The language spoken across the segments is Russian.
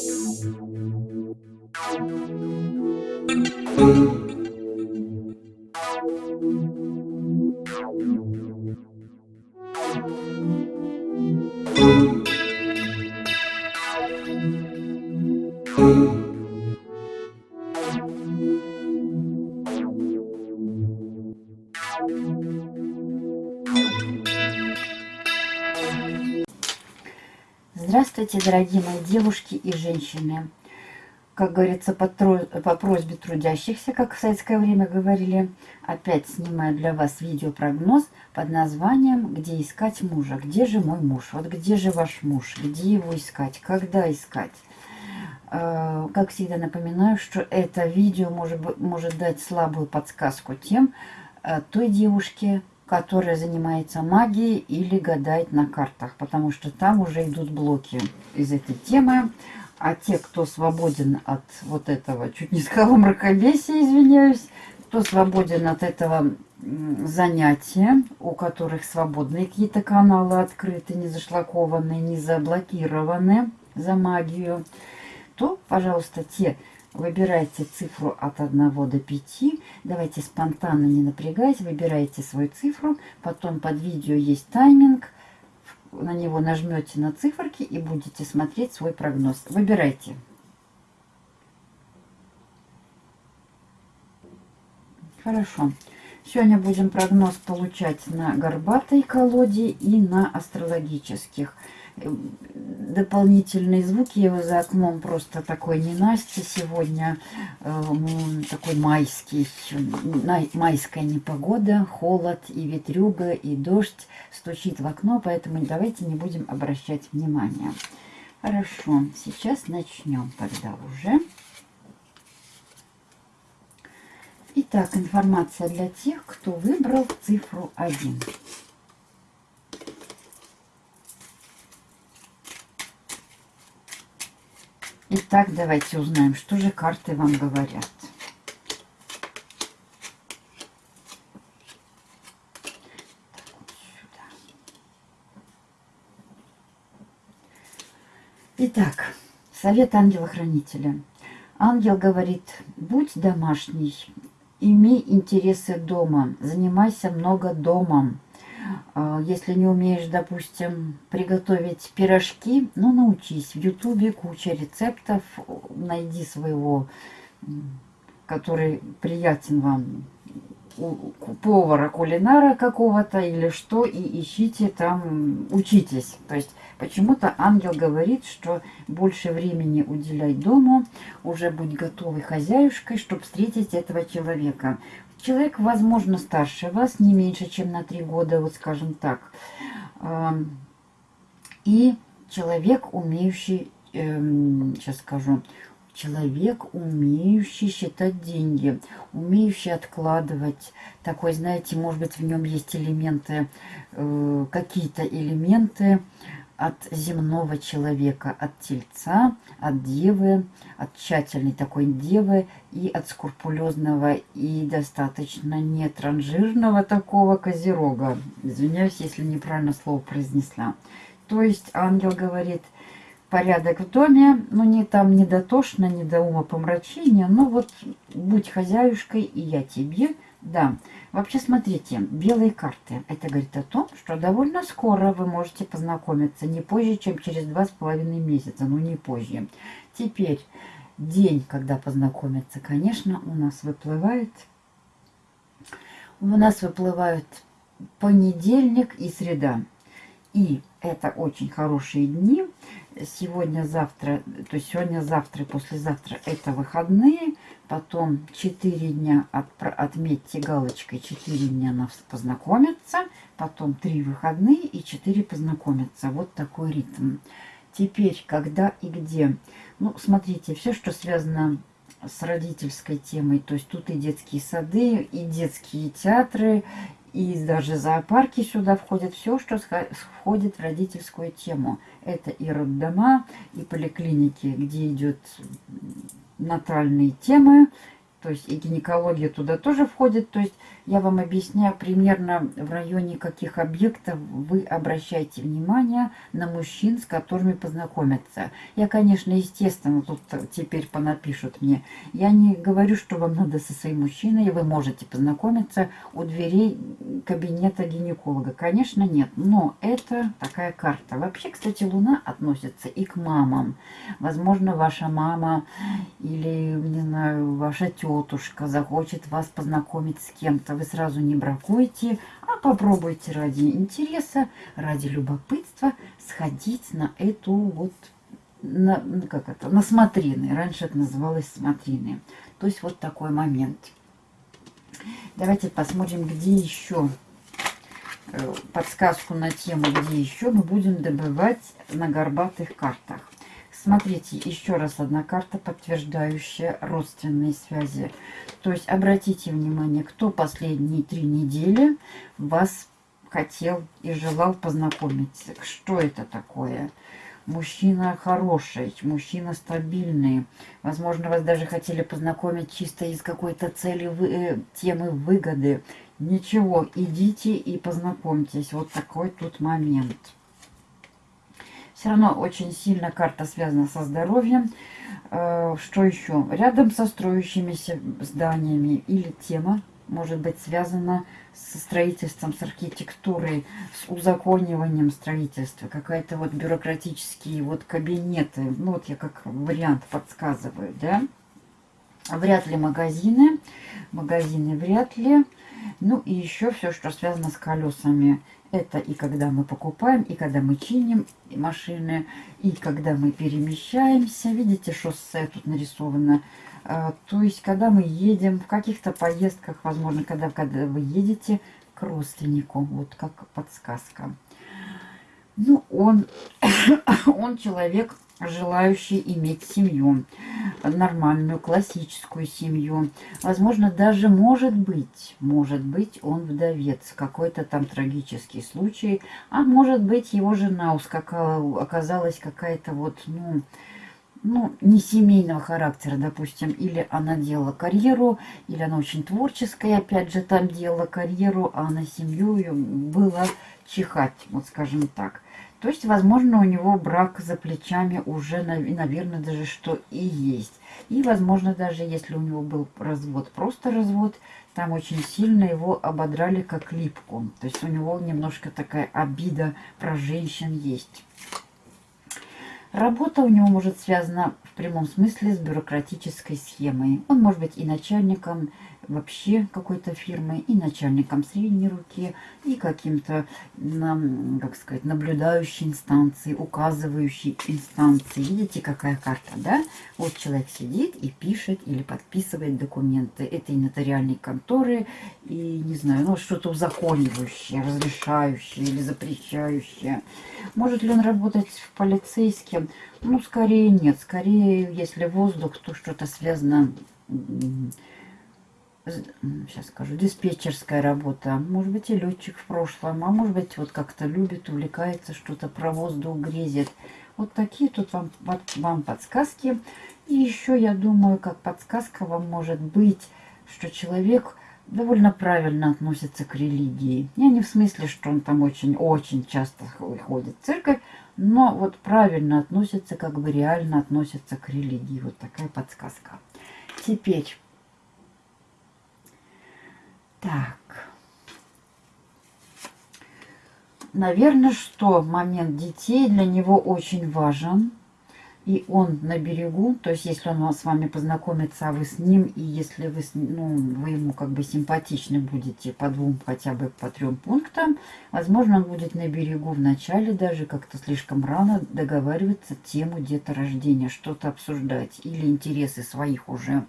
Thank you. Здравствуйте, дорогие мои девушки и женщины. Как говорится, по, по просьбе трудящихся, как в советское время говорили, опять снимаю для вас видеопрогноз под названием «Где искать мужа?». Где же мой муж? Вот где же ваш муж? Где его искать? Когда искать? Э, как всегда напоминаю, что это видео может, может дать слабую подсказку тем, э, той девушке, которая занимается магией или гадает на картах, потому что там уже идут блоки из этой темы. А те, кто свободен от вот этого, чуть не сказала мракобесия, извиняюсь, кто свободен от этого занятия, у которых свободные какие-то каналы открыты, не зашлакованные, не заблокированы за магию, то, пожалуйста, те Выбирайте цифру от 1 до 5. Давайте спонтанно, не напрягаясь, выбирайте свою цифру. Потом под видео есть тайминг. На него нажмете на циферки и будете смотреть свой прогноз. Выбирайте. Хорошо. Сегодня будем прогноз получать на горбатой колоде и на астрологических дополнительные звуки. Его за окном просто такой ненастье сегодня. Э, такой майский, майская непогода, холод и ветрюга, и дождь стучит в окно, поэтому давайте не будем обращать внимания. Хорошо, сейчас начнем тогда уже. Итак, информация для тех, кто выбрал цифру 1. Итак, давайте узнаем, что же карты вам говорят. Итак, совет ангела-хранителя. Ангел говорит, будь домашний, имей интересы дома, занимайся много домом. А, если не умеешь, допустим, приготовить пирожки, ну, научись. В Ютубе куча рецептов. Найди своего, который приятен вам, повара, кулинара какого-то или что, и ищите там, учитесь. То есть почему-то ангел говорит, что больше времени уделяй дому, уже будь готовой хозяюшкой, чтобы встретить этого человека. Человек, возможно, старше вас, не меньше, чем на три года, вот скажем так. И человек, умеющий, сейчас эм, скажу, человек, умеющий считать деньги, умеющий откладывать. Такой, знаете, может быть, в нем есть элементы, э, какие-то элементы, от земного человека, от тельца, от девы, от тщательной такой девы и от скрупулезного и достаточно нетранжирного такого козерога. Извиняюсь, если неправильно слово произнесла. То есть ангел говорит, порядок в доме, ну не там не дотошно, не до ума помрачения, но вот будь хозяюшкой, и я тебе да, вообще смотрите, белые карты. Это говорит о том, что довольно скоро вы можете познакомиться, не позже, чем через два с половиной месяца, ну не позже. Теперь день, когда познакомиться, конечно, у нас выплывает, у нас выплывают понедельник и среда. И это очень хорошие дни. Сегодня, завтра, то есть сегодня, завтра и послезавтра это выходные. Потом 4 дня от, отметьте галочкой 4 дня на познакомиться. Потом 3 выходные и 4 познакомиться. Вот такой ритм. Теперь, когда и где. Ну, смотрите, все, что связано с родительской темой. То есть тут и детские сады, и детские театры, и даже зоопарки сюда входят. Все, что входит в родительскую тему. Это и роддома, и поликлиники, где идет натальные темы, то есть и гинекология туда тоже входит. То есть я вам объясняю примерно в районе каких объектов вы обращаете внимание на мужчин, с которыми познакомиться. Я, конечно, естественно, тут теперь понапишут мне. Я не говорю, что вам надо со своим мужчиной, вы можете познакомиться у дверей кабинета гинеколога. Конечно, нет, но это такая карта. Вообще, кстати, Луна относится и к мамам. Возможно, ваша мама или, не знаю, ваша тетушка захочет вас познакомить с кем-то вы сразу не бракуете, а попробуйте ради интереса, ради любопытства сходить на эту вот, на, ну, как это, на смотрины. Раньше это называлось смотрины. То есть вот такой момент. Давайте посмотрим, где еще э, подсказку на тему, где еще мы будем добывать на горбатых картах. Смотрите, еще раз одна карта, подтверждающая родственные связи. То есть обратите внимание, кто последние три недели вас хотел и желал познакомиться. Что это такое? Мужчина хороший, мужчина стабильный. Возможно, вас даже хотели познакомить чисто из какой-то цели, э, темы выгоды. Ничего, идите и познакомьтесь. Вот такой тут момент. Все равно очень сильно карта связана со здоровьем. Э, что еще? Рядом со строящимися зданиями или тема может быть связана со строительством, с архитектурой, с узакониванием строительства. Какая-то вот бюрократические вот кабинеты. Ну вот я как вариант подсказываю, да. Вряд ли магазины. Магазины вряд ли. Ну и еще все, что связано с колесами. Это и когда мы покупаем, и когда мы чиним машины, и когда мы перемещаемся. Видите, шоссе тут нарисовано. А, то есть, когда мы едем в каких-то поездках, возможно, когда, когда вы едете к родственнику, вот как подсказка. Ну, он, он человек желающий иметь семью, нормальную, классическую семью. Возможно, даже может быть, может быть, он вдовец, какой-то там трагический случай, а может быть, его жена ускакала, оказалась какая-то вот, ну, ну, не семейного характера, допустим, или она делала карьеру, или она очень творческая, опять же, там делала карьеру, а на семью ее было чихать, вот скажем так. То есть, возможно, у него брак за плечами уже, наверное, даже что и есть. И, возможно, даже если у него был развод, просто развод, там очень сильно его ободрали как липку. То есть у него немножко такая обида про женщин есть. Работа у него может связана в прямом смысле с бюрократической схемой. Он может быть и начальником, вообще какой-то фирмы, и начальником средней руки, и каким-то, как сказать, наблюдающей инстанцией, указывающей инстанцией. Видите, какая карта, да? Вот человек сидит и пишет или подписывает документы. Это и нотариальные конторы, и, не знаю, ну, что-то узаконивающее, разрешающее или запрещающее. Может ли он работать в полицейском? Ну, скорее нет. Скорее, если воздух, то что-то связано сейчас скажу, диспетчерская работа, может быть и летчик в прошлом, а может быть вот как-то любит, увлекается, что-то про воздух грезит. Вот такие тут вам, вам подсказки. И еще, я думаю, как подсказка вам может быть, что человек довольно правильно относится к религии. Я не в смысле, что он там очень-очень часто ходит в церковь, но вот правильно относится, как бы реально относится к религии. Вот такая подсказка. Теперь так. Наверное, что момент детей для него очень важен и он на берегу, то есть если он с вами познакомится, а вы с ним, и если вы, ну, вы ему как бы симпатичны будете по двум, хотя бы по трем пунктам, возможно, он будет на берегу в начале даже как-то слишком рано договариваться тему деторождения, что-то обсуждать, или интересы своих уже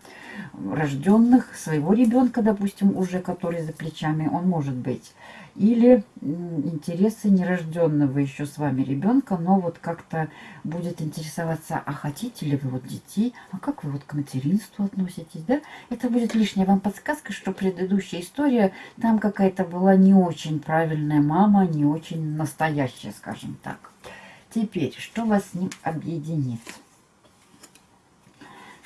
рожденных, своего ребенка, допустим, уже который за плечами, он может быть или интересы нерожденного еще с вами ребенка, но вот как-то будет интересоваться, а хотите ли вы вот детей, а как вы вот к материнству относитесь, да? Это будет лишняя вам подсказка, что предыдущая история, там какая-то была не очень правильная мама, не очень настоящая, скажем так. Теперь, что вас с ним объединит?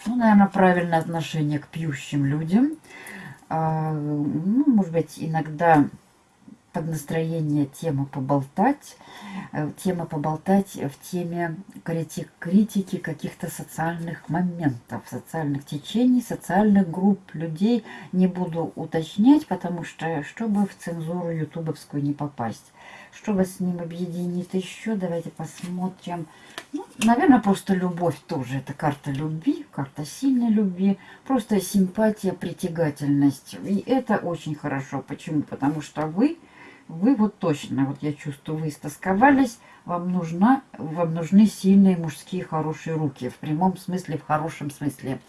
Ну, наверное, правильное отношение к пьющим людям. А, ну, может быть, иногда под настроение тема поболтать. Э, тема поболтать в теме критик, критики каких-то социальных моментов, социальных течений, социальных групп людей. Не буду уточнять, потому что, чтобы в цензуру ютубовскую не попасть. Чтобы с ним объединить еще, давайте посмотрим. Ну, наверное, просто любовь тоже. Это карта любви, карта сильной любви. Просто симпатия, притягательность. И это очень хорошо. Почему? Потому что вы вы вот точно, вот я чувствую, вы истосковались, вам, нужна, вам нужны сильные мужские хорошие руки, в прямом смысле, в хорошем смысле.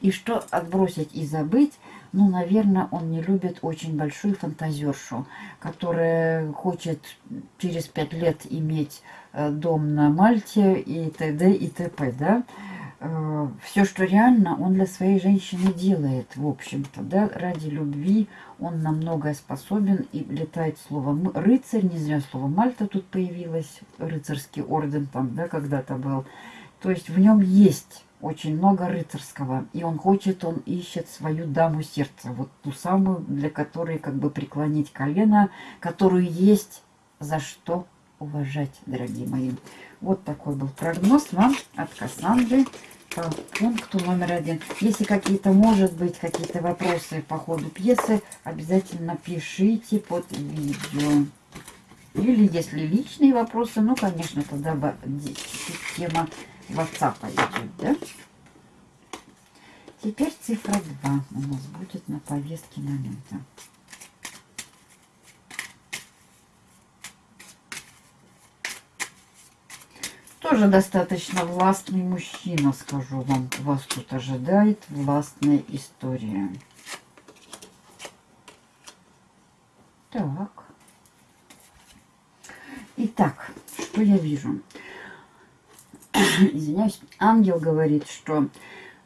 И что отбросить и забыть, ну, наверное, он не любит очень большую фантазершу, которая хочет через пять лет иметь э, дом на Мальте и т.д. и т.п., да, Э, все, что реально, он для своей женщины делает, в общем-то, да, ради любви. Он на многое способен, и летает слово рыцарь, не зря слово Мальта тут появилось, рыцарский орден там, да, когда-то был, то есть в нем есть очень много рыцарского, и он хочет, он ищет свою даму сердца, вот ту самую, для которой как бы преклонить колено, которую есть за что уважать, дорогие мои. Вот такой был прогноз вам от Кассандры по пункту номер один. Если какие-то, может быть, какие-то вопросы по ходу пьесы, обязательно пишите под видео. Или если личные вопросы, ну, конечно, тогда тема WhatsApp идет, да? Теперь цифра 2 у нас будет на повестке момента. Тоже достаточно властный мужчина, скажу вам. Вас тут ожидает властная история. Так. Итак, что я вижу? Извиняюсь, ангел говорит, что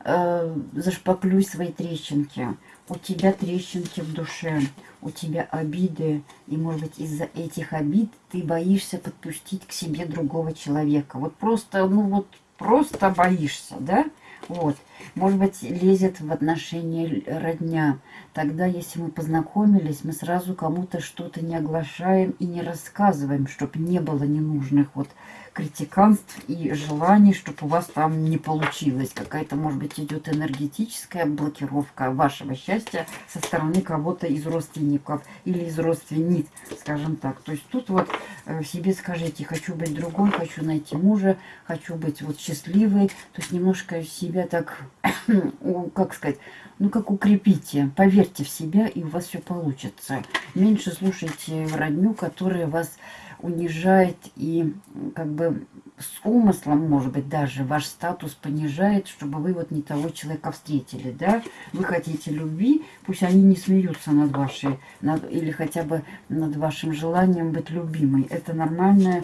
э, зашпаклюй свои трещинки. У тебя трещинки в душе у тебя обиды, и, может быть, из-за этих обид ты боишься подпустить к себе другого человека. Вот просто, ну вот, просто боишься, да? Вот. Может быть, лезет в отношения родня. Тогда, если мы познакомились, мы сразу кому-то что-то не оглашаем и не рассказываем, чтобы не было ненужных вот критиканств и желаний, чтобы у вас там не получилось. Какая-то, может быть, идет энергетическая блокировка вашего счастья со стороны кого-то из родственников или из родственниц, скажем так. То есть тут вот э, в себе скажите, хочу быть другой, хочу найти мужа, хочу быть вот счастливой. То есть немножко себя так, как сказать, ну как укрепите, поверьте в себя, и у вас все получится. Меньше слушайте родню, которая вас унижает и как бы с умыслом, может быть, даже ваш статус понижает, чтобы вы вот не того человека встретили, да? Вы хотите любви, пусть они не смеются над вашей, над, или хотя бы над вашим желанием быть любимой. Это нормальное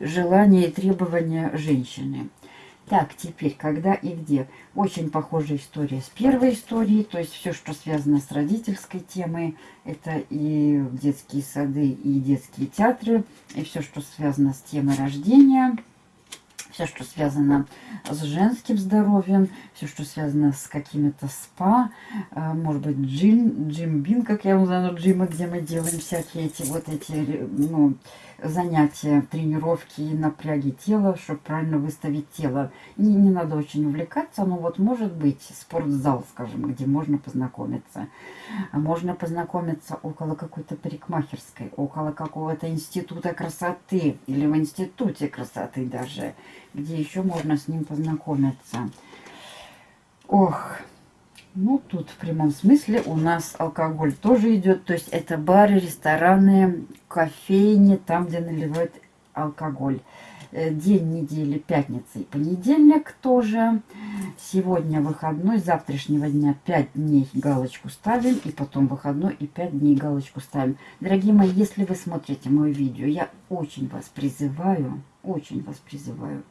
желание и требование женщины. Так, теперь, когда и где. Очень похожая история с первой историей, то есть все, что связано с родительской темой, это и детские сады, и детские театры, и все, что связано с темой рождения, все, что связано с женским здоровьем, все, что связано с какими-то спа, э, может быть, джим, джим-бин, как я его называю, джимы, где мы делаем всякие эти вот эти, ну, занятия, тренировки и напряги тела, чтобы правильно выставить тело. Не, не надо очень увлекаться, но вот может быть спортзал, скажем, где можно познакомиться. Можно познакомиться около какой-то парикмахерской, около какого-то института красоты или в институте красоты даже, где еще можно с ним познакомиться. Ох, ну, тут в прямом смысле у нас алкоголь тоже идет. То есть это бары, рестораны, кофейни, там, где наливают алкоголь. Э, день недели, пятница и понедельник тоже. Сегодня выходной, завтрашнего дня 5 дней галочку ставим. И потом выходной и 5 дней галочку ставим. Дорогие мои, если вы смотрите мое видео, я очень вас призываю, очень вас призываю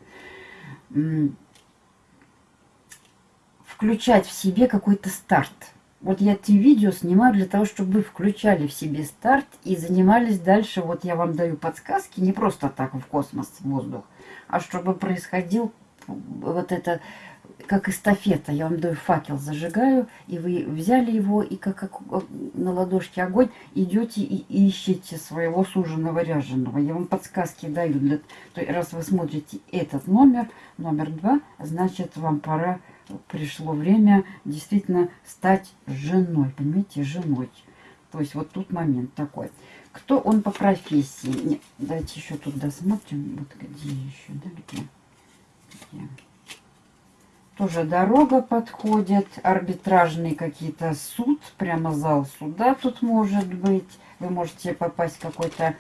включать в себе какой-то старт. Вот я эти видео снимаю для того, чтобы вы включали в себе старт и занимались дальше. Вот я вам даю подсказки, не просто так в космос, в воздух, а чтобы происходил вот это как эстафета. Я вам даю факел, зажигаю, и вы взяли его, и как, как на ладошке огонь, идете и ищете своего суженого ряженого. Я вам подсказки даю. Для, то, раз вы смотрите этот номер, номер два, значит, вам пора, пришло время действительно стать женой. Понимаете, женой. То есть вот тут момент такой. Кто он по профессии? Нет, давайте еще тут досмотрим. Вот где еще, да, где? где? Тоже дорога подходит, арбитражный какие-то суд, прямо зал суда тут может быть. Вы можете попасть в какой-то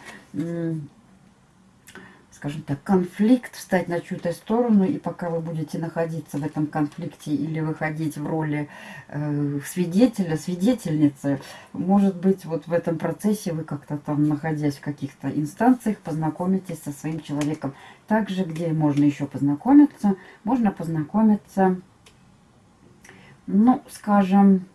скажем так, конфликт, встать на чью-то сторону, и пока вы будете находиться в этом конфликте или выходить в роли э, свидетеля, свидетельницы, может быть, вот в этом процессе вы как-то там, находясь в каких-то инстанциях, познакомитесь со своим человеком. Также, где можно еще познакомиться, можно познакомиться, ну, скажем,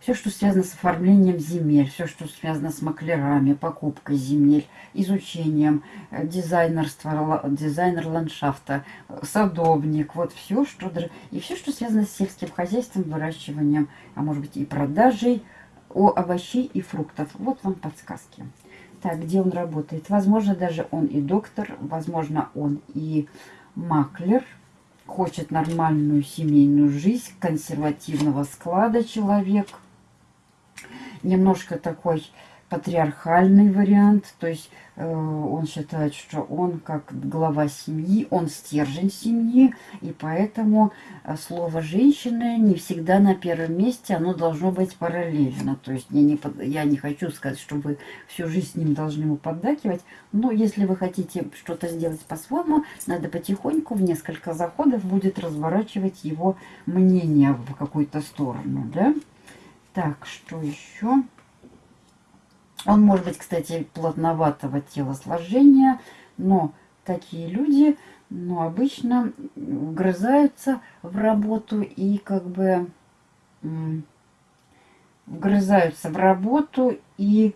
все, что связано с оформлением земель, все, что связано с маклерами, покупкой земель, изучением, э, дизайнерства, дизайнер ландшафта, садовник, вот все, что... И все, что связано с сельским хозяйством, выращиванием, а может быть и продажей овощей и фруктов. Вот вам подсказки. Так, где он работает? Возможно, даже он и доктор, возможно, он и маклер, хочет нормальную семейную жизнь, консервативного склада человек – немножко такой патриархальный вариант, то есть э, он считает, что он как глава семьи, он стержень семьи, и поэтому э, слово женщины не всегда на первом месте, оно должно быть параллельно. То есть я не, я не хочу сказать, что вы всю жизнь с ним должны ему поддакивать, но если вы хотите что-то сделать по-своему, надо потихоньку в несколько заходов будет разворачивать его мнение в какую-то сторону, да? Так, что еще? Он может быть, кстати, плотноватого телосложения, но такие люди, ну, обычно вгрызаются в работу и как бы вгрызаются в работу и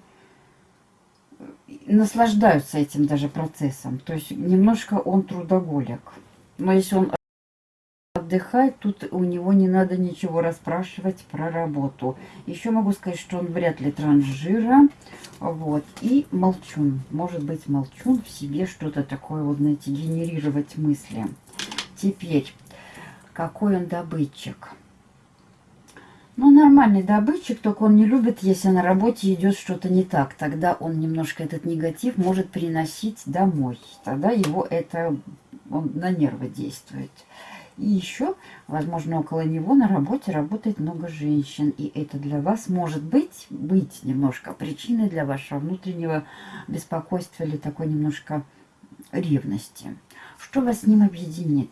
наслаждаются этим даже процессом. То есть немножко он трудоголик. Но если он отдыхать, тут у него не надо ничего расспрашивать про работу. Еще могу сказать, что он вряд ли транжира. Вот. И молчун. Может быть, молчун в себе что-то такое, вот, знаете, генерировать мысли. Теперь, какой он добытчик? Ну, нормальный добытчик, только он не любит, если на работе идет что-то не так. Тогда он немножко этот негатив может приносить домой. Тогда его это он на нервы действует. И еще, возможно, около него на работе работает много женщин. И это для вас может быть, быть немножко причиной для вашего внутреннего беспокойства или такой немножко ревности. Что вас с ним объединит?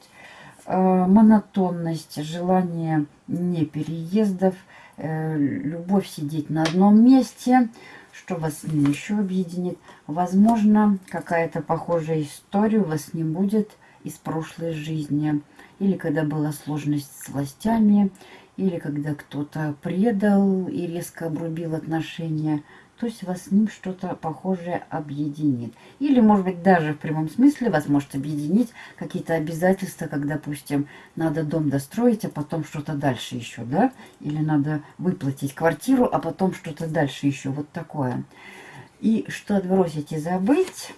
Э, монотонность, желание не переездов, э, любовь сидеть на одном месте. Что вас с ним еще объединит? Возможно, какая-то похожая история у вас не будет из прошлой жизни или когда была сложность с властями, или когда кто-то предал и резко обрубил отношения. То есть вас с ним что-то похожее объединит. Или, может быть, даже в прямом смысле вас может объединить какие-то обязательства, как, допустим, надо дом достроить, а потом что-то дальше еще, да? Или надо выплатить квартиру, а потом что-то дальше еще. Вот такое. И что отбросить и забыть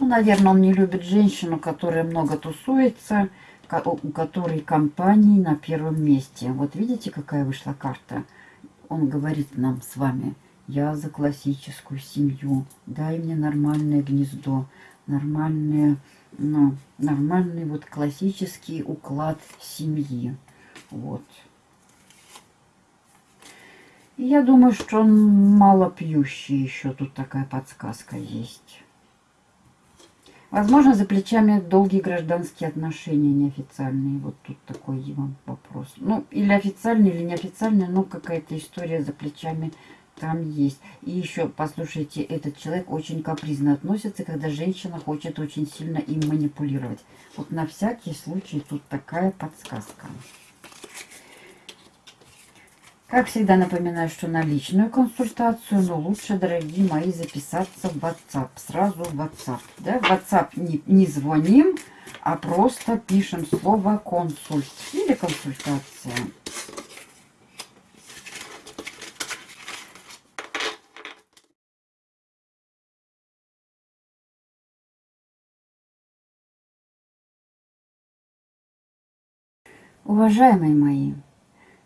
ну, наверное, он не любит женщину, которая много тусуется, у которой компании на первом месте. Вот видите, какая вышла карта? Он говорит нам с вами, я за классическую семью, дай мне нормальное гнездо, нормальное, ну, нормальный вот классический уклад семьи. Вот. И я думаю, что он мало пьющий, еще тут такая подсказка есть. Возможно, за плечами долгие гражданские отношения неофициальные. Вот тут такой вам вопрос. Ну, или официальные, или неофициальные, но какая-то история за плечами там есть. И еще, послушайте, этот человек очень капризно относится, когда женщина хочет очень сильно им манипулировать. Вот на всякий случай тут такая подсказка. Как всегда напоминаю, что на личную консультацию, но лучше, дорогие мои, записаться в WhatsApp. Сразу в WhatsApp. Да? В WhatsApp не, не звоним, а просто пишем слово консульт или консультация. Уважаемые мои,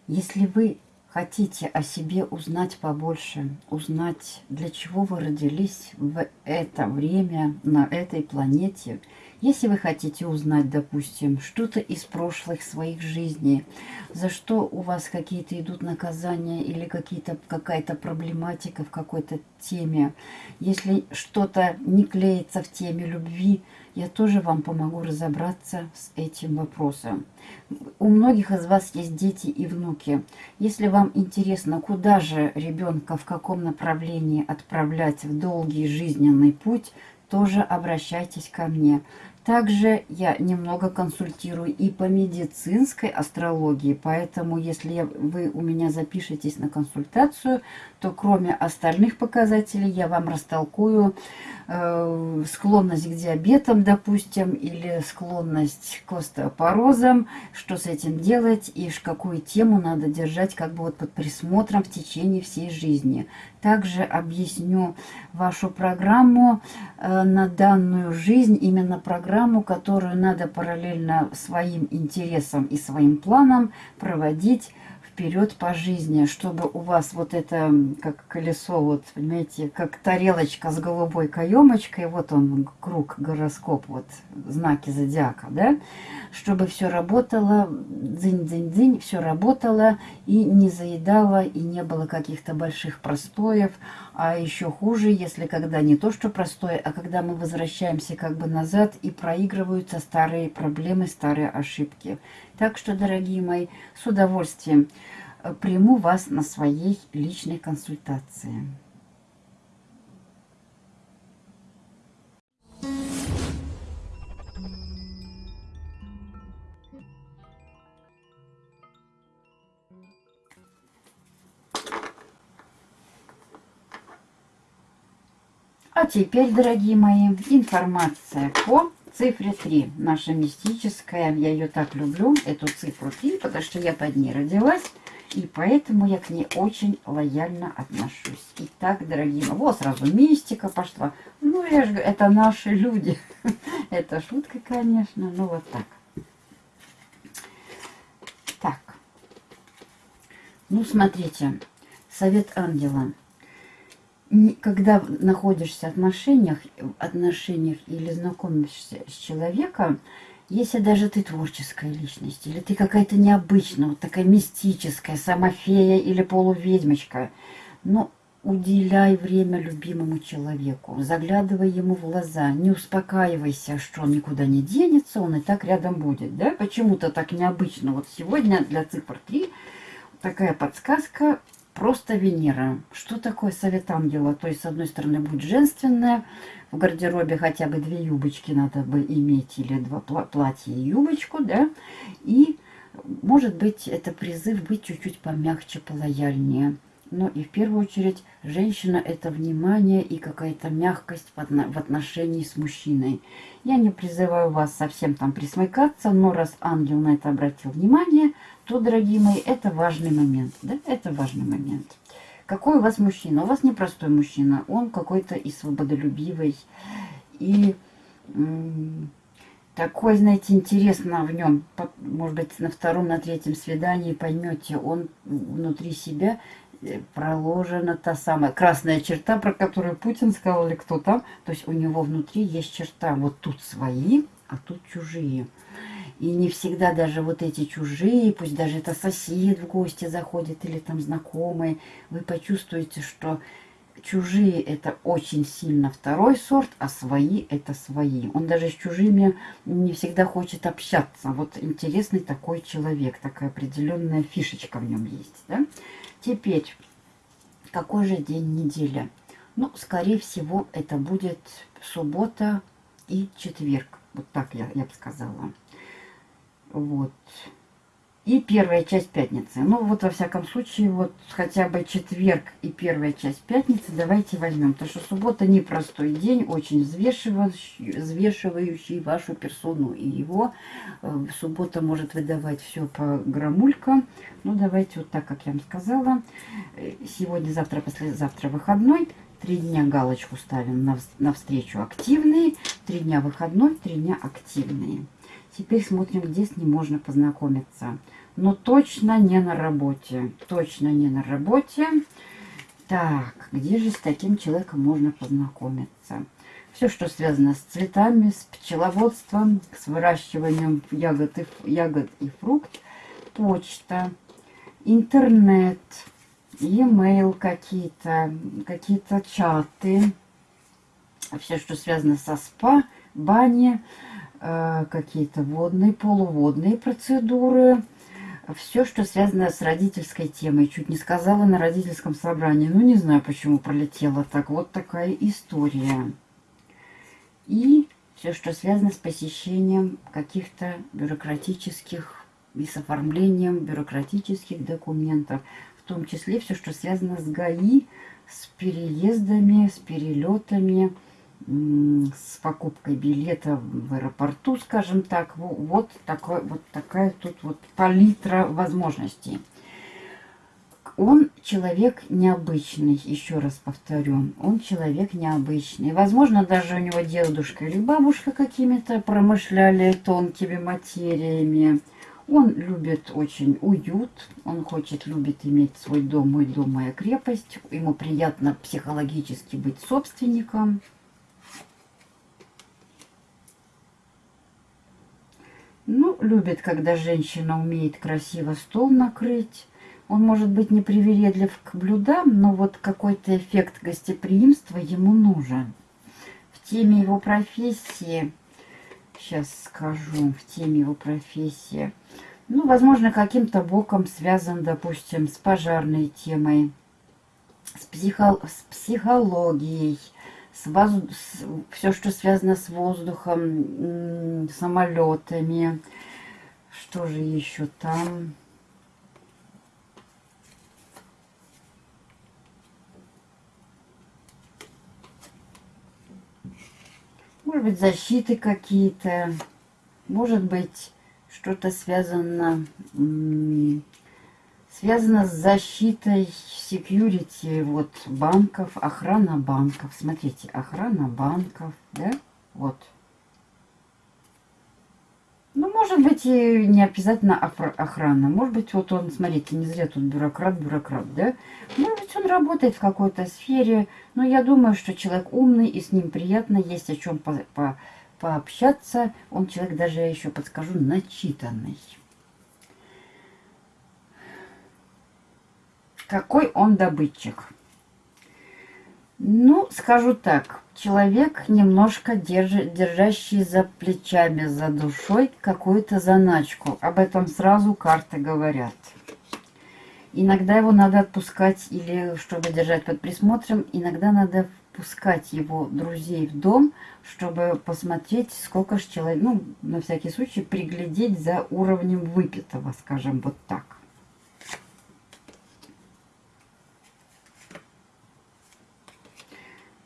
если вы хотите о себе узнать побольше, узнать, для чего вы родились в это время на этой планете, если вы хотите узнать, допустим, что-то из прошлых своих жизней, за что у вас какие-то идут наказания или какая-то проблематика в какой-то теме, если что-то не клеится в теме любви, я тоже вам помогу разобраться с этим вопросом. У многих из вас есть дети и внуки. Если вам интересно, куда же ребенка, в каком направлении отправлять в долгий жизненный путь, тоже обращайтесь ко мне. Также я немного консультирую и по медицинской астрологии, поэтому если вы у меня запишетесь на консультацию, то кроме остальных показателей я вам растолкую э, склонность к диабетам, допустим, или склонность к остеопорозам, что с этим делать и какую тему надо держать как бы вот под присмотром в течение всей жизни. Также объясню вашу программу э, на данную жизнь, именно программу, которую надо параллельно своим интересам и своим планам проводить вперед по жизни, чтобы у вас вот это, как колесо, вот, понимаете, как тарелочка с голубой каемочкой, вот он, круг, гороскоп, вот, знаки зодиака, да, чтобы все работало, дзынь-дзынь-дзынь, все работало и не заедало, и не было каких-то больших простоев, а еще хуже, если когда не то, что простое, а когда мы возвращаемся как бы назад и проигрываются старые проблемы, старые ошибки. Так что, дорогие мои, с удовольствием э, приму вас на своей личной консультации. А теперь, дорогие мои, информация по цифре 3. Наша мистическая, я ее так люблю, эту цифру 3, потому что я под ней родилась. И поэтому я к ней очень лояльно отношусь. Итак, дорогие мои, вот сразу мистика пошла. Ну, я же это наши люди. это шутка, конечно, ну вот так. Так. Ну, смотрите, совет ангела когда находишься в отношениях, отношениях или знакомишься с человеком, если даже ты творческая личность, или ты какая-то необычная, вот такая мистическая, самофея или полуведьмочка, но уделяй время любимому человеку, заглядывай ему в глаза, не успокаивайся, что он никуда не денется, он и так рядом будет, да? Почему-то так необычно. Вот сегодня для цифр 3 такая подсказка просто Венера. Что такое совет ангела? То есть, с одной стороны, будет женственное, в гардеробе хотя бы две юбочки надо бы иметь, или два платья и юбочку, да, и, может быть, это призыв быть чуть-чуть помягче, полояльнее. Но и в первую очередь женщина – это внимание и какая-то мягкость в отношении с мужчиной. Я не призываю вас совсем там присмыкаться, но раз ангел на это обратил внимание, то, дорогие мои, это важный момент. Да? Это важный момент. Какой у вас мужчина? У вас непростой мужчина. Он какой-то и свободолюбивый, и такой, знаете, интересно в нем. Может быть, на втором, на третьем свидании поймете, он внутри себя э, проложена та самая красная черта, про которую Путин сказал или кто там. То есть у него внутри есть черта. Вот тут свои, а тут чужие. И не всегда даже вот эти чужие, пусть даже это сосед в гости заходит или там знакомый, вы почувствуете, что чужие это очень сильно второй сорт, а свои это свои. Он даже с чужими не всегда хочет общаться. Вот интересный такой человек, такая определенная фишечка в нем есть. Да? Теперь, какой же день недели? Ну, скорее всего, это будет суббота и четверг. Вот так я, я бы сказала. Вот. и первая часть пятницы. Ну, вот во всяком случае, вот хотя бы четверг и первая часть пятницы давайте возьмем. Потому что суббота непростой день, очень взвешивающий, взвешивающий вашу персону и его. Э, суббота может выдавать все по грамулькам. Ну, давайте вот так, как я вам сказала. Э, сегодня, завтра, послезавтра выходной. Три дня галочку ставим на, на встречу активные. Три дня выходной, три дня активные. Теперь смотрим, где с ним можно познакомиться. Но точно не на работе. Точно не на работе. Так, где же с таким человеком можно познакомиться? Все, что связано с цветами, с пчеловодством, с выращиванием ягод и, ягод и фрукт, почта, интернет, e-mail какие-то, какие-то чаты, все, что связано со спа, бани, Э, какие-то водные, полуводные процедуры. Все, что связано с родительской темой. Чуть не сказала на родительском собрании. Ну, не знаю, почему пролетела так. Вот такая история. И все, что связано с посещением каких-то бюрократических и с оформлением бюрократических документов. В том числе все, что связано с ГАИ, с переездами, с перелетами, с покупкой билета в аэропорту, скажем так. Вот, такой, вот такая тут вот палитра возможностей. Он человек необычный, еще раз повторю. Он человек необычный. Возможно, даже у него дедушка или бабушка какими-то промышляли тонкими материями. Он любит очень уют, он хочет, любит иметь свой дом, мой дом, моя крепость. Ему приятно психологически быть собственником. Ну, любит, когда женщина умеет красиво стол накрыть. Он может быть непривередлив к блюдам, но вот какой-то эффект гостеприимства ему нужен. В теме его профессии, сейчас скажу, в теме его профессии, ну, возможно, каким-то боком связан, допустим, с пожарной темой, с, психо с психологией, с воз... с... все, что связано с воздухом, самолетами. Что же еще там? Может быть, защиты какие-то. Может быть, что-то связано связано с защитой security вот банков, охрана банков. Смотрите, охрана банков, да, вот. Ну, может быть, и не обязательно охрана. Может быть, вот он, смотрите, не зря тут бюрократ, бюрократ, да? Может быть, он работает в какой-то сфере, но я думаю, что человек умный, и с ним приятно, есть о чем по по пообщаться. Он человек даже, я еще подскажу, начитанный. Какой он добытчик. Ну, скажу так, человек немножко держи, держащий за плечами, за душой какую-то заначку. Об этом сразу карты говорят. Иногда его надо отпускать или чтобы держать под присмотром, иногда надо впускать его друзей в дом, чтобы посмотреть, сколько же человек, ну, на всякий случай, приглядеть за уровнем выпитого, скажем вот так.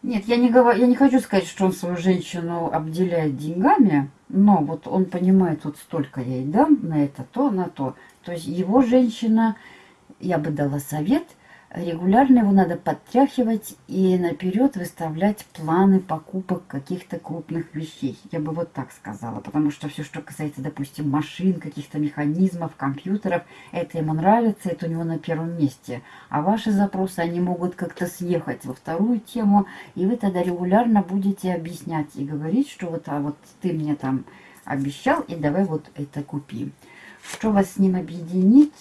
Нет, я не, говорю, я не хочу сказать, что он свою женщину обделяет деньгами, но вот он понимает, вот столько я ей дам на это, то, на то. То есть его женщина, я бы дала совет – Регулярно его надо подтряхивать и наперед выставлять планы покупок каких-то крупных вещей. Я бы вот так сказала, потому что все, что касается, допустим, машин, каких-то механизмов, компьютеров, это ему нравится, это у него на первом месте. А ваши запросы, они могут как-то съехать во вторую тему, и вы тогда регулярно будете объяснять и говорить, что вот, а вот ты мне там обещал, и давай вот это купи. Что вас с ним объединит?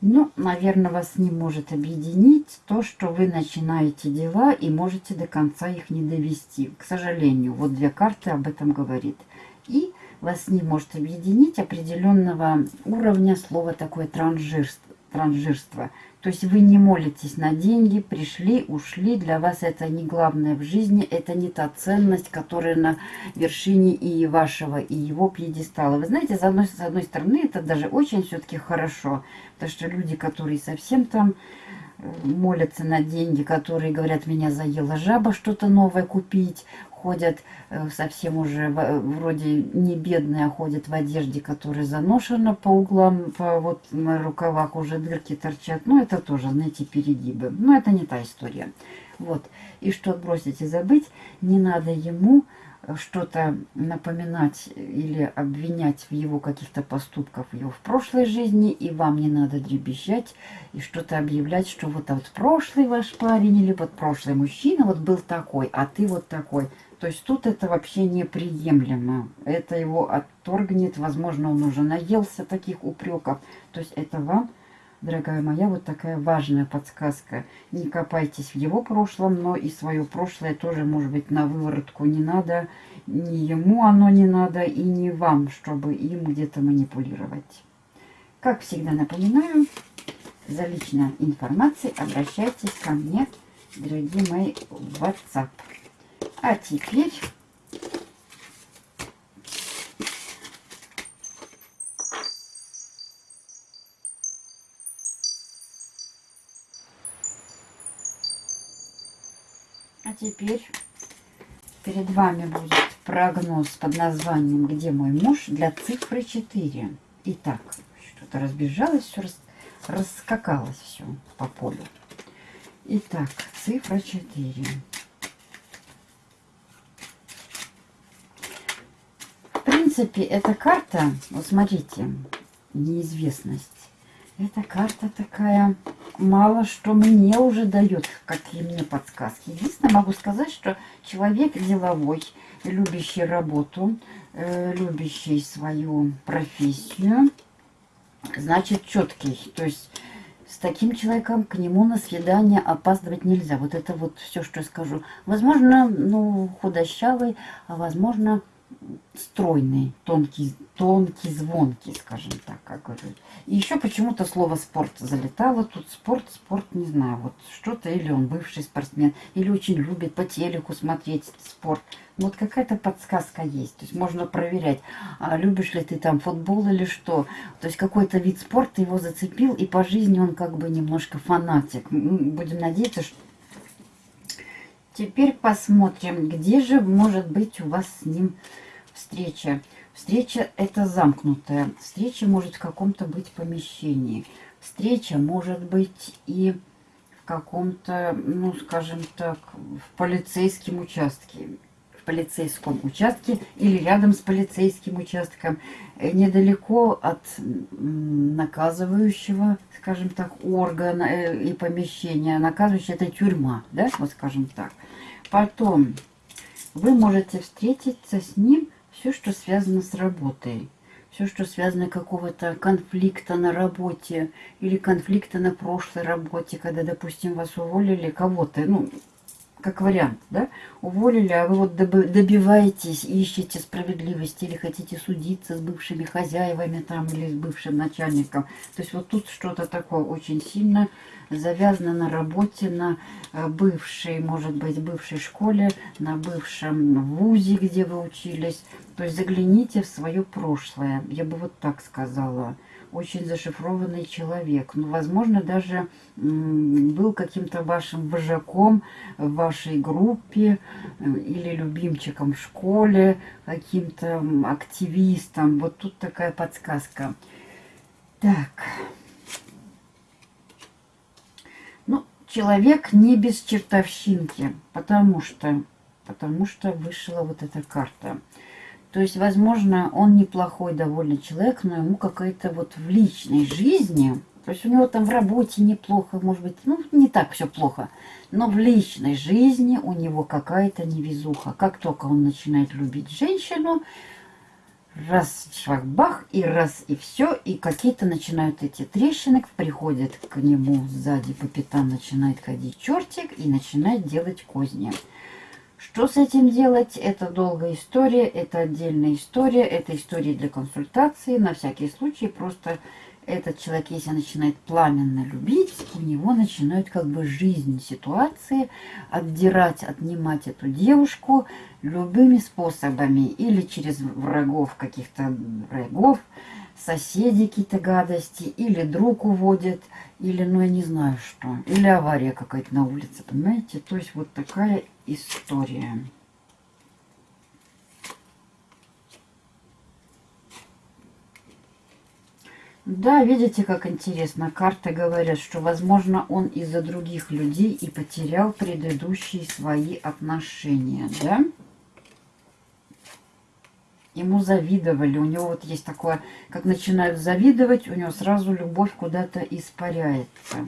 Ну, наверное, вас не может объединить то, что вы начинаете дела и можете до конца их не довести. К сожалению, вот две карты об этом говорит. И вас не может объединить определенного уровня слова такое транжирство, транжирство. То есть вы не молитесь на деньги, пришли, ушли. Для вас это не главное в жизни, это не та ценность, которая на вершине и вашего, и его пьедестала. Вы знаете, с одной, с одной стороны, это даже очень все-таки хорошо. Потому что люди, которые совсем там э, молятся на деньги, которые говорят, меня заела жаба что-то новое купить, ходят э, совсем уже вроде не бедные, а ходят в одежде, которая заношена по углам, по вот на рукавах уже дырки торчат. Ну, это тоже, знаете, перегибы. Но это не та история. Вот. И что отбросить и забыть, не надо ему что-то напоминать или обвинять в его каких-то поступках его в прошлой жизни, и вам не надо дребезжать и что-то объявлять, что вот, а вот прошлый ваш парень или вот прошлый мужчина вот был такой, а ты вот такой. То есть тут это вообще неприемлемо. Это его отторгнет, возможно, он уже наелся таких упреков. То есть это вам, дорогая моя, вот такая важная подсказка. Не копайтесь в его прошлом, но и свое прошлое тоже, может быть, на выворотку не надо. Ни ему оно не надо, и не вам, чтобы им где-то манипулировать. Как всегда напоминаю, за личной информацией обращайтесь ко мне, дорогие мои, в WhatsApp. А теперь А теперь перед вами будет прогноз под названием «Где мой муж?» для цифры 4. Итак, что-то разбежалось, все рас, раскакалось все по полю. Итак, цифра 4. Принципе, эта карта, вот смотрите, неизвестность. Эта карта такая, мало что мне уже дает, какие мне подсказки. Единственное, могу сказать, что человек деловой, любящий работу, э, любящий свою профессию, значит четкий. То есть с таким человеком к нему на свидание опаздывать нельзя. Вот это вот все, что я скажу. Возможно, ну, худощавый, а возможно, стройный, тонкий, тонкий, звонкий, скажем так, как говорят. И еще почему-то слово спорт залетало. Тут спорт, спорт, не знаю, вот что-то, или он бывший спортсмен, или очень любит по телеку смотреть спорт. Вот какая-то подсказка есть. То есть можно проверять, а любишь ли ты там футбол или что. То есть какой-то вид спорта его зацепил, и по жизни он как бы немножко фанатик. Будем надеяться, что Теперь посмотрим, где же может быть у вас с ним встреча. Встреча это замкнутая. Встреча может в каком-то быть помещении. Встреча может быть и в каком-то, ну, скажем так, в полицейском участке. Полицейском участке или рядом с полицейским участком. Э, недалеко от наказывающего, скажем так, органа э, и помещения. Наказывающий это тюрьма, да, вот скажем так. Потом вы можете встретиться с ним все, что связано с работой. Все, что связано какого-то конфликта на работе или конфликта на прошлой работе, когда, допустим, вас уволили кого-то, ну, как вариант, да, уволили, а вы вот добиваетесь, ищете справедливости или хотите судиться с бывшими хозяевами там или с бывшим начальником. То есть вот тут что-то такое очень сильно завязано на работе, на э, бывшей, может быть, бывшей школе, на бывшем вузе, где вы учились. То есть загляните в свое прошлое, я бы вот так сказала очень зашифрованный человек. Ну, возможно, даже был каким-то вашим вожаком в вашей группе э, или любимчиком в школе, каким-то активистом. Вот тут такая подсказка. Так. Ну, человек не без чертовщинки, потому что, потому что вышла вот эта карта. То есть, возможно, он неплохой довольно человек, но ему какая-то вот в личной жизни, то есть у него там в работе неплохо, может быть, ну, не так все плохо, но в личной жизни у него какая-то невезуха. Как только он начинает любить женщину, раз швах-бах, и раз, и все, и какие-то начинают эти трещины, приходят к нему сзади по пятам, начинает ходить чертик и начинает делать козни. Что с этим делать? Это долгая история, это отдельная история, это история для консультации. На всякий случай просто этот человек, если начинает пламенно любить, у него начинают как бы жизнь, ситуации отдирать, отнимать эту девушку любыми способами. Или через врагов, каких-то врагов, соседи какие-то гадости, или друг уводит, или, ну, я не знаю что, или авария какая-то на улице, понимаете? То есть вот такая история. Да, видите, как интересно. Карты говорят, что, возможно, он из-за других людей и потерял предыдущие свои отношения, да? Ему завидовали. У него вот есть такое, как начинают завидовать, у него сразу любовь куда-то испаряется.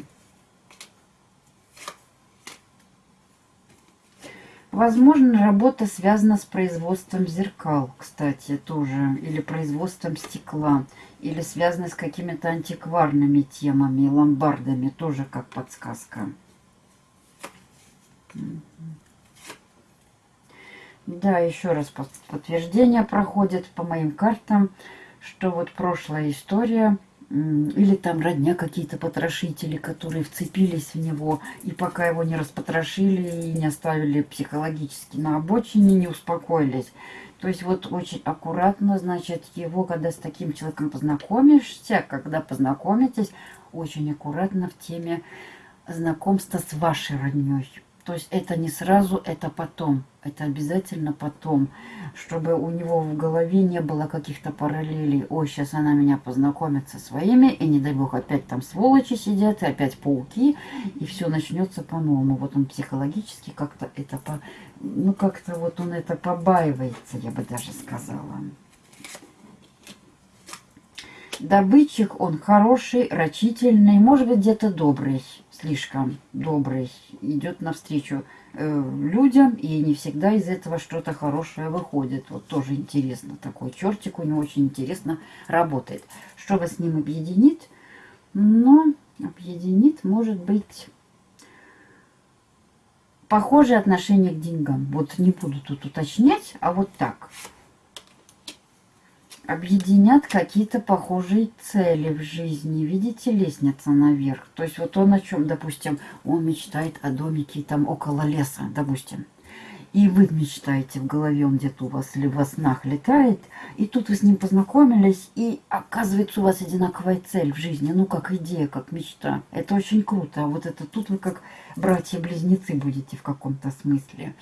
Возможно, работа связана с производством зеркал, кстати, тоже, или производством стекла, или связана с какими-то антикварными темами, ломбардами, тоже как подсказка. Да, еще раз подтверждение проходит по моим картам, что вот прошлая история – или там родня какие-то потрошители, которые вцепились в него, и пока его не распотрошили и не оставили психологически на обочине, не успокоились. То есть вот очень аккуратно, значит, его, когда с таким человеком познакомишься, когда познакомитесь, очень аккуратно в теме знакомства с вашей родней. То есть это не сразу, это потом. Это обязательно потом. Чтобы у него в голове не было каких-то параллелей. Ой, сейчас она меня познакомит со своими. И не дай бог опять там сволочи сидят. И опять пауки. И все начнется по-новому. Вот он психологически как-то это по... Ну как-то вот он это побаивается, я бы даже сказала. Добытчик он хороший, рачительный, может быть где-то добрый слишком добрый, идет навстречу э, людям, и не всегда из этого что-то хорошее выходит. Вот тоже интересно, такой чертик у него очень интересно работает. Что вас с ним объединит? Ну, объединит, может быть, похожее отношение к деньгам. Вот не буду тут уточнять, а вот так объединят какие-то похожие цели в жизни. Видите, лестница наверх. То есть вот он о чем, допустим, он мечтает о домике там около леса, допустим. И вы мечтаете в голове, он где-то у вас или во снах летает. И тут вы с ним познакомились, и оказывается у вас одинаковая цель в жизни. Ну, как идея, как мечта. Это очень круто. А вот это тут вы как братья-близнецы будете в каком-то смысле.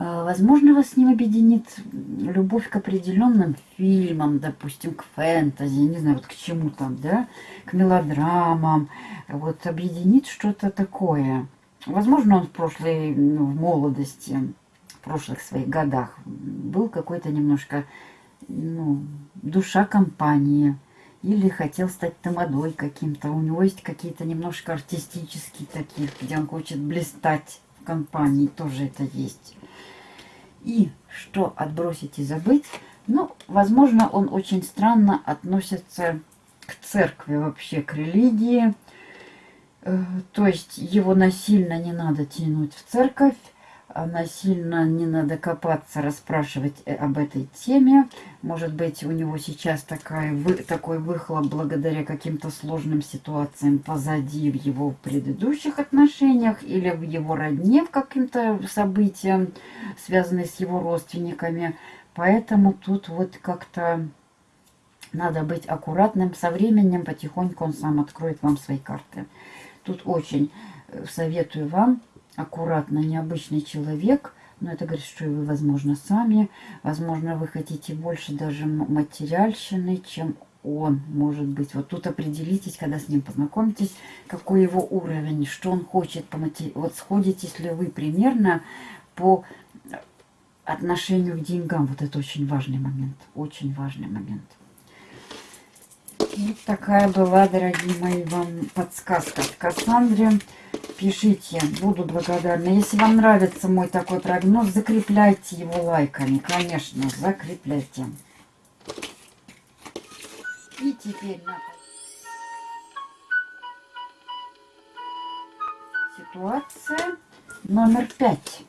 А, возможно, вас с ним объединит любовь к определенным фильмам, допустим, к фэнтези, не знаю, вот к чему там, да, к мелодрамам. Вот объединит что-то такое. Возможно, он в прошлой, ну, в молодости, в прошлых своих годах был какой-то немножко, ну, душа компании. Или хотел стать тамадой каким-то. У него есть какие-то немножко артистические такие, где он хочет блистать в компании. Тоже это есть. И что отбросить и забыть? Ну, возможно, он очень странно относится к церкви вообще, к религии. Э, то есть его насильно не надо тянуть в церковь. А насильно не надо копаться, расспрашивать э, об этой теме. Может быть, у него сейчас такая, вы, такой выхлоп благодаря каким-то сложным ситуациям позади в его предыдущих отношениях или в его родне, в каким-то событиям, связанным с его родственниками. Поэтому тут вот как-то надо быть аккуратным. Со временем потихоньку он сам откроет вам свои карты. Тут очень э, советую вам аккуратно, необычный человек, но это говорит, что вы, возможно, сами. Возможно, вы хотите больше даже материальщины, чем он, может быть. Вот тут определитесь, когда с ним познакомитесь, какой его уровень, что он хочет по матери... Вот сходитесь ли вы примерно по отношению к деньгам. Вот это очень важный момент, очень важный момент. Вот такая была, дорогие мои, вам подсказка от Кассандре. Пишите, буду благодарна. Если вам нравится мой такой прогноз, закрепляйте его лайками. Конечно, закрепляйте. И теперь на ситуация номер пять.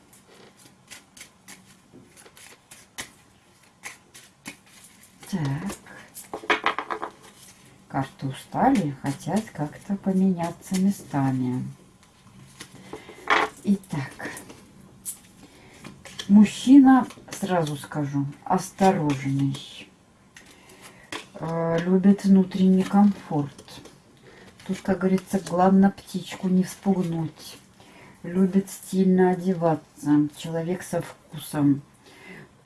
Так. Карты устали, хотят как-то поменяться местами. Итак, мужчина, сразу скажу, осторожный, э, любит внутренний комфорт. Тут, как говорится, главное птичку не вспугнуть. Любит стильно одеваться, человек со вкусом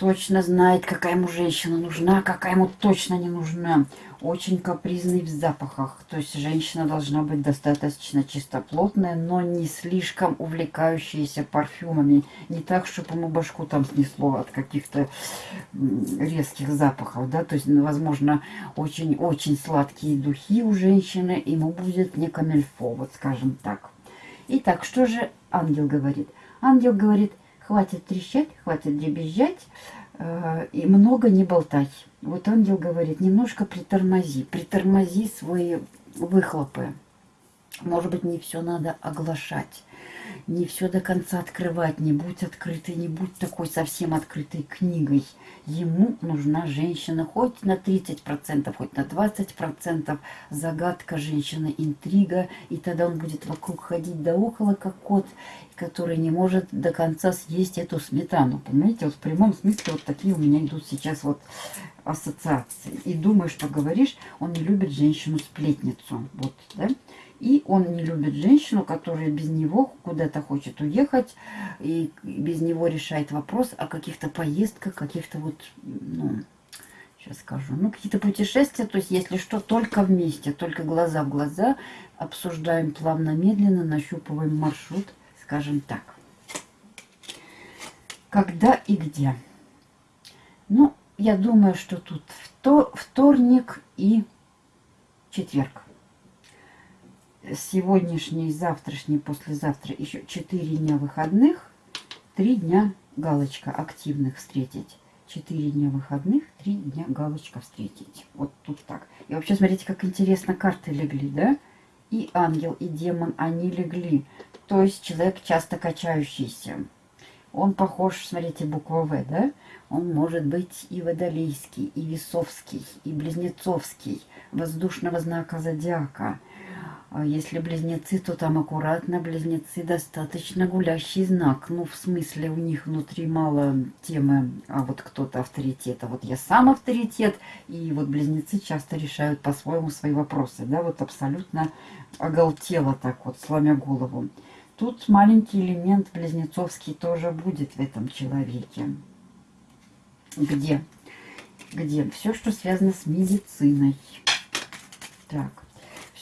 точно знает, какая ему женщина нужна, какая ему точно не нужна. Очень капризный в запахах. То есть женщина должна быть достаточно чистоплотная, но не слишком увлекающаяся парфюмами. Не так, чтобы ему башку там снесло от каких-то резких запахов. Да? То есть, ну, возможно, очень-очень сладкие духи у женщины. Ему будет не камельфо, вот скажем так. Итак, что же ангел говорит? Ангел говорит, Хватит трещать, хватит дребезжать э, и много не болтать. Вот ангел говорит, немножко притормози, притормози свои выхлопы. Может быть, не все надо оглашать не все до конца открывать, не будь открытой, не будь такой совсем открытой книгой. Ему нужна женщина хоть на 30%, хоть на 20%. Загадка женщины, интрига, и тогда он будет вокруг ходить да около, как кот, который не может до конца съесть эту сметану. Понимаете, вот в прямом смысле вот такие у меня идут сейчас вот ассоциации. И думаю, что говоришь, он не любит женщину-сплетницу. Вот, да? И он не любит женщину, которая без него куда-то хочет уехать, и без него решает вопрос о каких-то поездках, каких-то вот, ну, сейчас скажу, ну, какие-то путешествия, то есть, если что, только вместе, только глаза в глаза, обсуждаем плавно-медленно, нащупываем маршрут, скажем так. Когда и где? Ну, я думаю, что тут вторник и четверг сегодняшний, завтрашний, послезавтра еще 4 дня выходных, 3 дня галочка активных встретить. 4 дня выходных, 3 дня галочка встретить. Вот тут так. И вообще, смотрите, как интересно карты легли, да? И ангел, и демон, они легли. То есть человек часто качающийся. Он похож, смотрите, буква В, да? Он может быть и водолейский, и весовский, и близнецовский, воздушного знака зодиака – если близнецы, то там аккуратно близнецы достаточно гулящий знак. Ну, в смысле, у них внутри мало темы, а вот кто-то авторитет. А вот я сам авторитет, и вот близнецы часто решают по-своему свои вопросы. Да, вот абсолютно оголтело так вот, сломя голову. Тут маленький элемент близнецовский тоже будет в этом человеке. Где? Где? Все, что связано с медициной. Так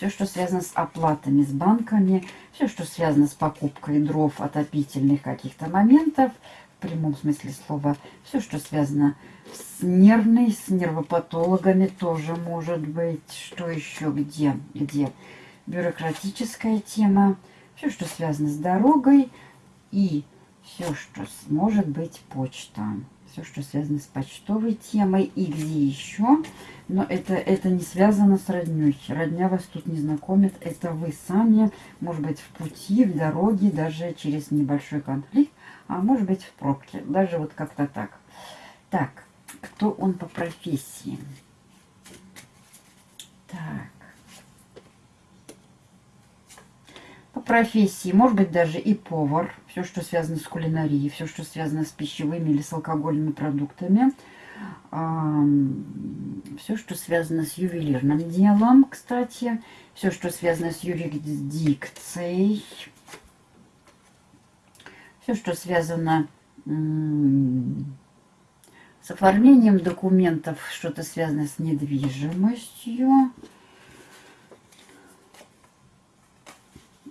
все, что связано с оплатами, с банками, все, что связано с покупкой дров, отопительных каких-то моментов, в прямом смысле слова, все, что связано с нервной, с нервопатологами тоже может быть. Что еще, где, где? Бюрократическая тема, все, что связано с дорогой и все, что может быть почта все, что связано с почтовой темой и где еще. Но это, это не связано с родней. Родня вас тут не знакомит. Это вы сами, может быть, в пути, в дороге, даже через небольшой конфликт, а может быть, в пробке. Даже вот как-то так. Так, кто он по профессии? Так. По профессии, может быть, даже и повар, все, что связано с кулинарией, все, что связано с пищевыми или с алкогольными продуктами, все, что связано с ювелирным делом, кстати, все, что связано с юрисдикцией, все, что связано с оформлением документов, что-то связано с недвижимостью,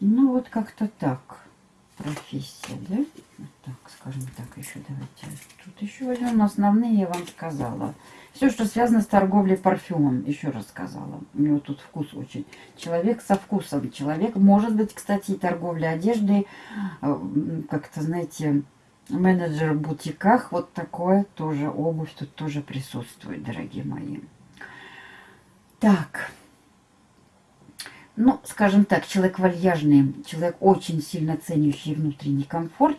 Ну, вот как-то так. Профессия, да? Так, скажем так, еще давайте. Тут еще возьмем основные, я вам сказала. Все, что связано с торговлей парфюмом, еще раз сказала. У него тут вкус очень. Человек со вкусом. Человек, может быть, кстати, и торговля одеждой, э, как-то, знаете, менеджер в бутиках, вот такое тоже, обувь тут тоже присутствует, дорогие мои. Так, ну, скажем так, человек вальяжный, человек очень сильно ценящий внутренний комфорт,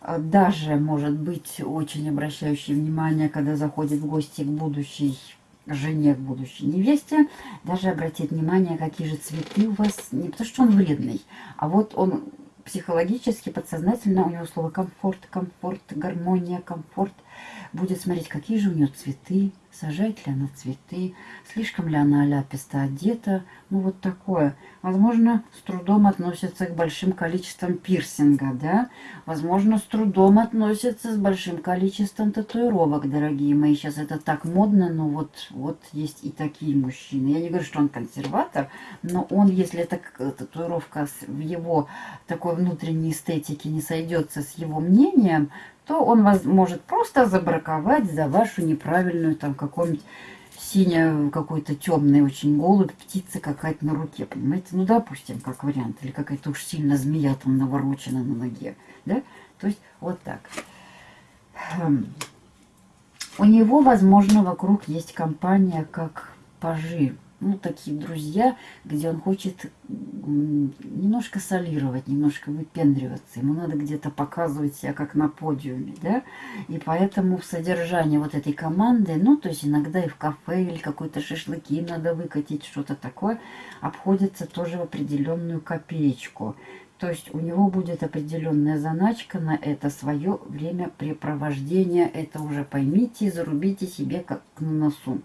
а, даже, может быть, очень обращающий внимание, когда заходит в гости к будущей жене, к будущей невесте, даже обратит внимание, какие же цветы у вас, не потому что он вредный, а вот он психологически, подсознательно у него слово комфорт, комфорт, гармония, комфорт. Будет смотреть, какие же у нее цветы, сажает ли она цветы, слишком ли она ляписто одета. Ну, вот такое. Возможно, с трудом относится к большим количествам пирсинга, да. Возможно, с трудом относится с большим количеством татуировок, дорогие мои. Сейчас это так модно, но вот, вот есть и такие мужчины. Я не говорю, что он консерватор, но он, если эта татуировка в его такой внутренней эстетике не сойдется с его мнением, то он вас может просто забраковать за вашу неправильную там какую-нибудь синяя какой-то темный очень голубь, птица какая-то на руке, понимаете? Ну, допустим, как вариант. Или какая-то уж сильно змея там наворочена на ноге, да? То есть вот так. Хм. У него, возможно, вокруг есть компания как пажи ну, такие друзья, где он хочет немножко солировать, немножко выпендриваться. Ему надо где-то показывать себя как на подиуме, да. И поэтому в содержании вот этой команды, ну, то есть иногда и в кафе или какой-то шашлыки надо выкатить, что-то такое, обходится тоже в определенную копеечку. То есть у него будет определенная заначка на это свое времяпрепровождение. Это уже поймите и зарубите себе как на носу.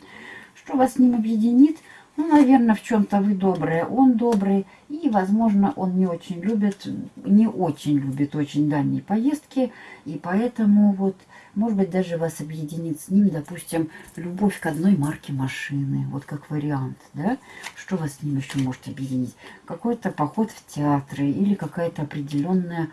Что вас с ним объединит – ну, наверное, в чем-то вы добрые, он добрый. И, возможно, он не очень любит, не очень любит очень дальние поездки. И поэтому вот, может быть, даже вас объединит с ним, допустим, любовь к одной марке машины. Вот как вариант, да? Что вас с ним еще может объединить? Какой-то поход в театры или какая-то определенная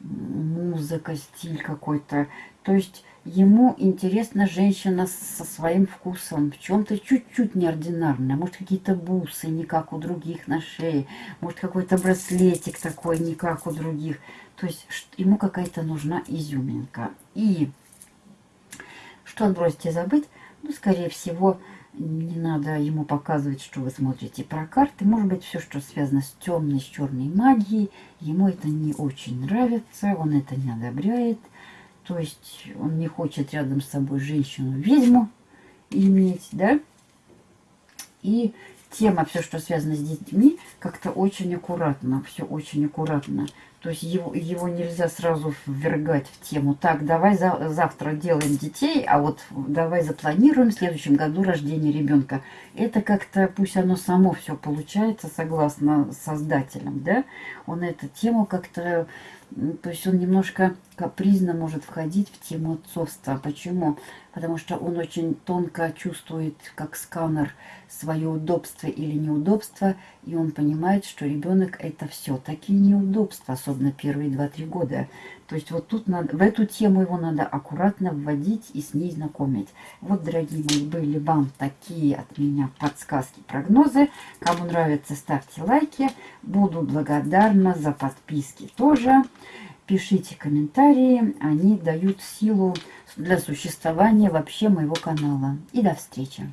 музыка, стиль какой-то. То есть ему интересна женщина со своим вкусом, в чем-то чуть-чуть неординарная. Может, какие-то бусы, не как у других на шее. Может, какой-то браслетик такой, не как у других. То есть ему какая-то нужна изюминка. И что отбросить и забыть? Ну, скорее всего, не надо ему показывать, что вы смотрите про карты. Может быть, все, что связано с темной, с черной магией, ему это не очень нравится, он это не одобряет. То есть он не хочет рядом с собой женщину-ведьму иметь, да? И тема, все, что связано с детьми, как-то очень аккуратно, все очень аккуратно. То есть его, его нельзя сразу ввергать в тему. Так, давай за, завтра делаем детей, а вот давай запланируем в следующем году рождение ребенка. Это как-то, пусть оно само все получается, согласно создателям, да? Он эту тему как-то то есть он немножко капризно может входить в тему отцовства. Почему? Потому что он очень тонко чувствует, как сканер, свое удобство или неудобство, и он понимает, что ребенок это все такие неудобства, особенно первые 2-3 года. То есть вот тут надо, в эту тему его надо аккуратно вводить и с ней знакомить. Вот, дорогие мои, были вам такие от меня подсказки, прогнозы. Кому нравится, ставьте лайки. Буду благодарна за подписки тоже. Пишите комментарии, они дают силу для существования вообще моего канала. И до встречи!